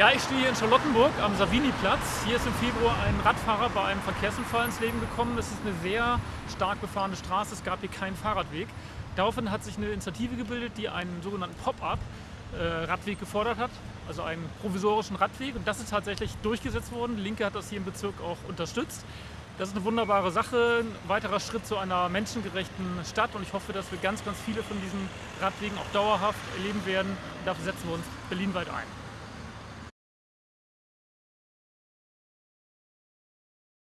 Ja, ich stehe hier in Charlottenburg am Savini-Platz. Hier ist im Februar ein Radfahrer bei einem Verkehrsunfall ins Leben gekommen. Es ist eine sehr stark befahrene Straße, es gab hier keinen Fahrradweg. Daraufhin hat sich eine Initiative gebildet, die einen sogenannten Pop-up-Radweg äh, gefordert hat, also einen provisorischen Radweg. Und das ist tatsächlich durchgesetzt worden. Die Linke hat das hier im Bezirk auch unterstützt. Das ist eine wunderbare Sache, ein weiterer Schritt zu einer menschengerechten Stadt und ich hoffe, dass wir ganz, ganz viele von diesen Radwegen auch dauerhaft erleben werden. Und dafür setzen wir uns berlinweit ein.